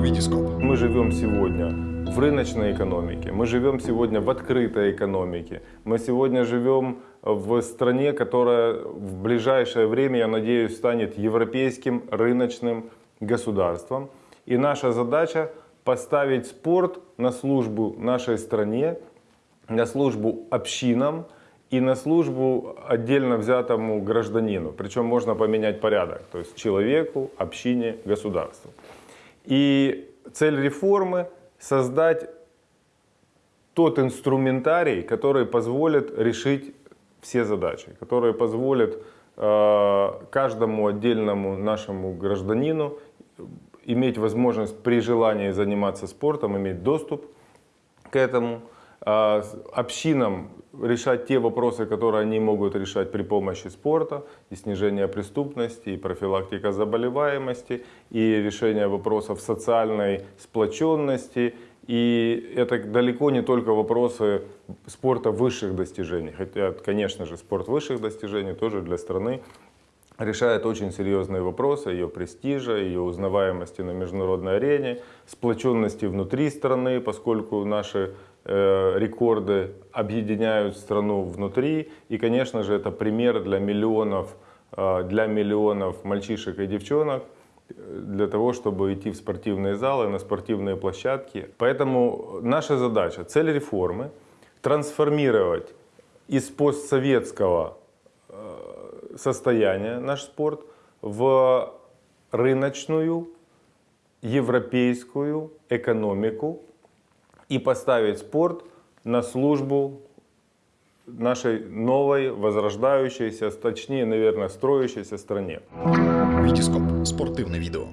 Витископ. Мы живем сегодня в рыночной экономике, мы живем сегодня в открытой экономике, мы сегодня живем в стране, которая в ближайшее время, я надеюсь, станет европейским рыночным государством. И наша задача поставить спорт на службу нашей стране, на службу общинам и на службу отдельно взятому гражданину. Причем можно поменять порядок, то есть человеку, общине, государству. И цель реформы – создать тот инструментарий, который позволит решить все задачи, который позволит э, каждому отдельному нашему гражданину иметь возможность при желании заниматься спортом, иметь доступ к этому, общинам решать те вопросы, которые они могут решать при помощи спорта, и снижения преступности, и профилактика заболеваемости, и решение вопросов социальной сплоченности. И это далеко не только вопросы спорта высших достижений, хотя, конечно же, спорт высших достижений тоже для страны решает очень серьезные вопросы ее престижа, ее узнаваемости на международной арене, сплоченности внутри страны, поскольку наши рекорды объединяют страну внутри. И, конечно же, это пример для миллионов, э, для миллионов мальчишек и девчонок, э, для того, чтобы идти в спортивные залы, на спортивные площадки. Поэтому наша задача, цель реформы – трансформировать из постсоветского состояние наш спорт в рыночную европейскую экономику и поставить спорт на службу нашей новой, возрождающейся, точнее, наверное, строящейся стране. Витископ. Спортивне відео.